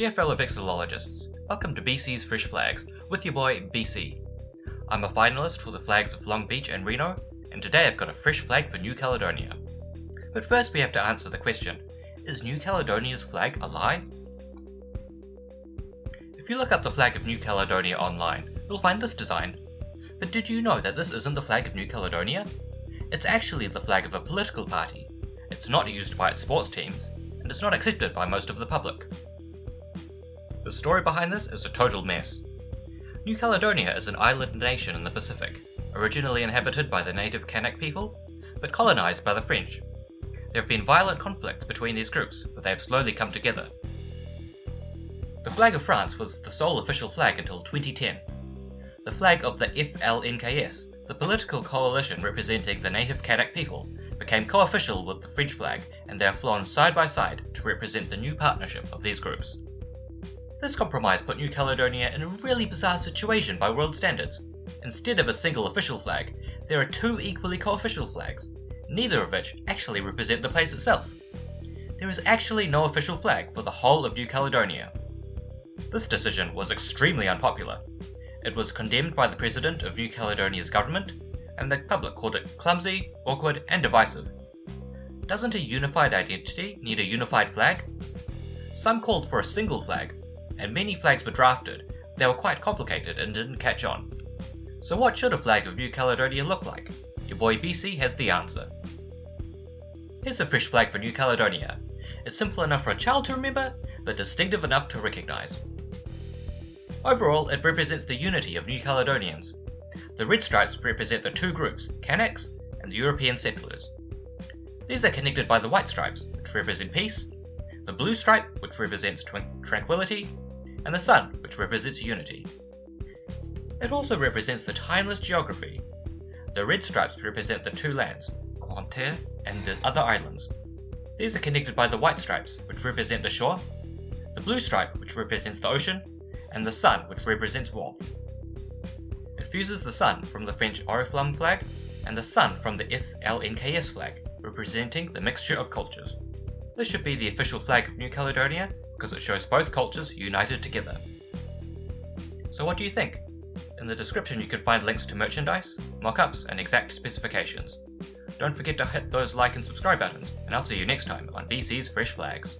Dear fellow vexillologists, welcome to BC's Fresh Flags with your boy BC. I'm a finalist for the flags of Long Beach and Reno, and today I've got a fresh flag for New Caledonia. But first we have to answer the question, is New Caledonia's flag a lie? If you look up the flag of New Caledonia online, you'll find this design. But did you know that this isn't the flag of New Caledonia? It's actually the flag of a political party. It's not used by its sports teams, and it's not accepted by most of the public. The story behind this is a total mess. New Caledonia is an island nation in the Pacific, originally inhabited by the native Kanak people, but colonized by the French. There have been violent conflicts between these groups, but they have slowly come together. The flag of France was the sole official flag until 2010. The flag of the FLNKS, the political coalition representing the native Kanak people, became co-official with the French flag and they are flown side by side to represent the new partnership of these groups. This compromise put New Caledonia in a really bizarre situation by world standards. Instead of a single official flag, there are two equally co-official flags, neither of which actually represent the place itself. There is actually no official flag for the whole of New Caledonia. This decision was extremely unpopular. It was condemned by the president of New Caledonia's government, and the public called it clumsy, awkward, and divisive. Doesn't a unified identity need a unified flag? Some called for a single flag, and many flags were drafted, they were quite complicated and didn't catch on. So what should a flag of New Caledonia look like? Your boy BC has the answer. Here's a fresh flag for New Caledonia. It's simple enough for a child to remember, but distinctive enough to recognise. Overall, it represents the unity of New Caledonians. The red stripes represent the two groups, Kanaks and the European settlers. These are connected by the white stripes, which represent peace, the blue stripe, which represents tranquility, and the sun, which represents unity. It also represents the timeless geography. The red stripes represent the two lands, Terre and the other islands. These are connected by the white stripes, which represent the shore, the blue stripe, which represents the ocean, and the sun, which represents warmth. It fuses the sun from the French Oriflamme flag and the sun from the FLNKS flag, representing the mixture of cultures. This should be the official flag of New Caledonia because it shows both cultures united together. So what do you think? In the description you can find links to merchandise, mockups, and exact specifications. Don't forget to hit those like and subscribe buttons, and I'll see you next time on BC's Fresh Flags.